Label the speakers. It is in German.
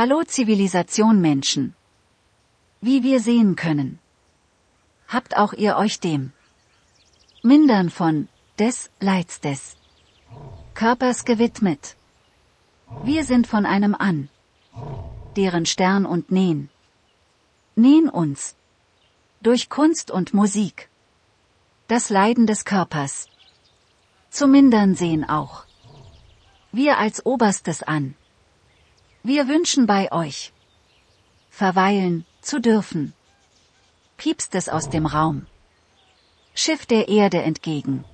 Speaker 1: Hallo Zivilisation Menschen. Wie wir sehen können. Habt auch ihr euch dem Mindern von des Leids des Körpers gewidmet. Wir sind von einem an, deren Stern und nähen. Nähen uns. Durch Kunst und Musik. Das Leiden des Körpers. Zu mindern sehen auch. Wir als Oberstes an. Wir wünschen bei euch. Verweilen, zu dürfen. Piepst es aus dem Raum. Schiff der Erde entgegen.